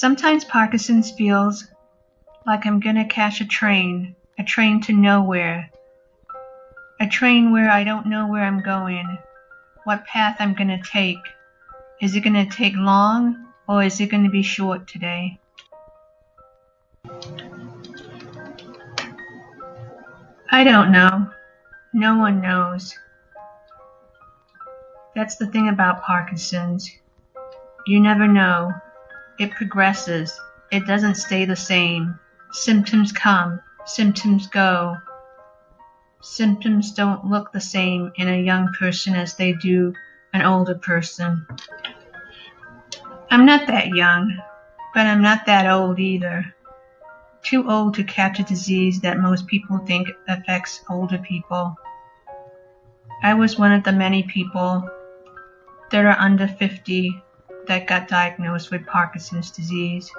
Sometimes Parkinson's feels like I'm gonna catch a train, a train to nowhere, a train where I don't know where I'm going, what path I'm gonna take. Is it gonna take long or is it gonna be short today? I don't know. No one knows. That's the thing about Parkinson's. You never know. It progresses. It doesn't stay the same. Symptoms come, symptoms go. Symptoms don't look the same in a young person as they do an older person. I'm not that young, but I'm not that old either. Too old to catch a disease that most people think affects older people. I was one of the many people that are under 50 that got diagnosed with Parkinson's disease.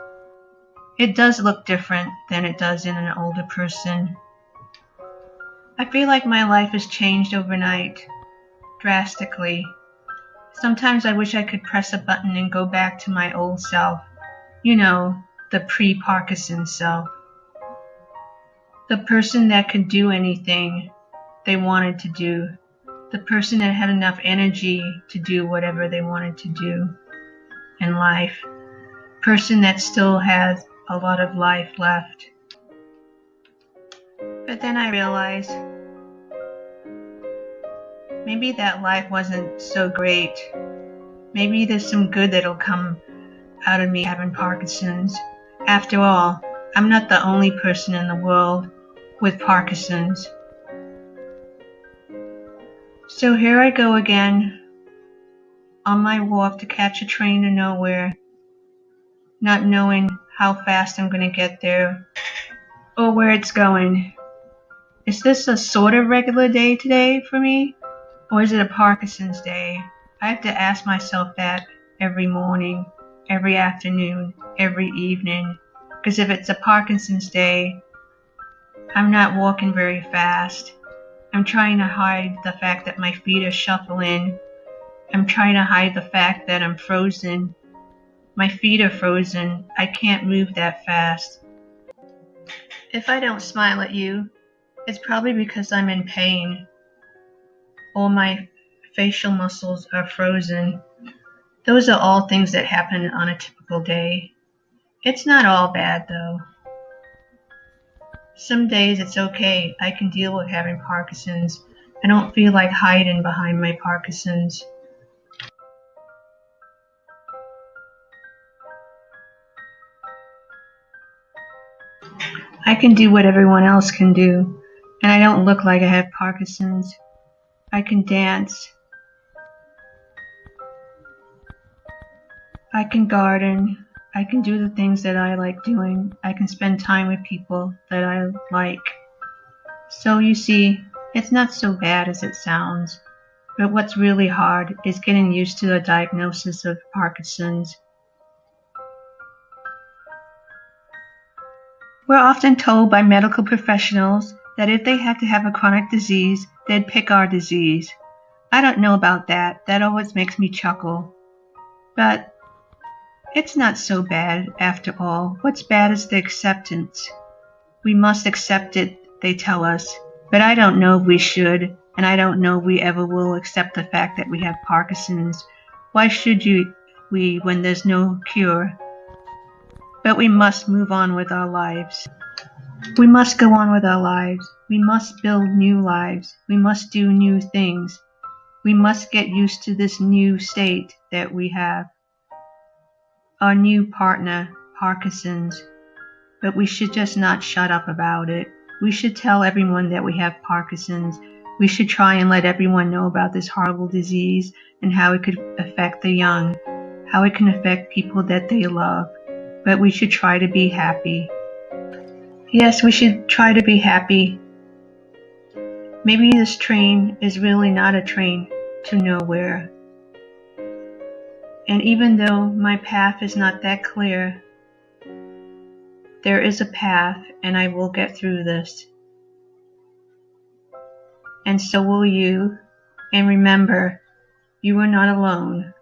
It does look different than it does in an older person. I feel like my life has changed overnight, drastically. Sometimes I wish I could press a button and go back to my old self. You know, the pre Parkinson self. The person that could do anything they wanted to do. The person that had enough energy to do whatever they wanted to do in life. Person that still has a lot of life left. But then I realized maybe that life wasn't so great. Maybe there's some good that'll come out of me having Parkinson's. After all, I'm not the only person in the world with Parkinson's. So here I go again on my walk to catch a train to nowhere, not knowing how fast I'm going to get there or where it's going. Is this a sort of regular day today for me? Or is it a Parkinson's day? I have to ask myself that every morning, every afternoon, every evening. Because if it's a Parkinson's day, I'm not walking very fast. I'm trying to hide the fact that my feet are shuffling. I'm trying to hide the fact that I'm frozen. My feet are frozen. I can't move that fast. If I don't smile at you, it's probably because I'm in pain. All my facial muscles are frozen. Those are all things that happen on a typical day. It's not all bad though. Some days it's okay. I can deal with having Parkinson's. I don't feel like hiding behind my Parkinson's. I can do what everyone else can do and I don't look like I have Parkinson's. I can dance. I can garden. I can do the things that I like doing. I can spend time with people that I like. So you see, it's not so bad as it sounds. But what's really hard is getting used to the diagnosis of Parkinson's. We're often told by medical professionals that if they had to have a chronic disease, they'd pick our disease. I don't know about that. That always makes me chuckle. But it's not so bad after all. What's bad is the acceptance. We must accept it, they tell us. But I don't know if we should, and I don't know if we ever will accept the fact that we have Parkinson's. Why should you, we when there's no cure? But we must move on with our lives. We must go on with our lives. We must build new lives. We must do new things. We must get used to this new state that we have. Our new partner, Parkinson's. But we should just not shut up about it. We should tell everyone that we have Parkinson's. We should try and let everyone know about this horrible disease and how it could affect the young, how it can affect people that they love. But we should try to be happy. Yes, we should try to be happy. Maybe this train is really not a train to nowhere. And even though my path is not that clear, there is a path and I will get through this. And so will you. And remember, you are not alone.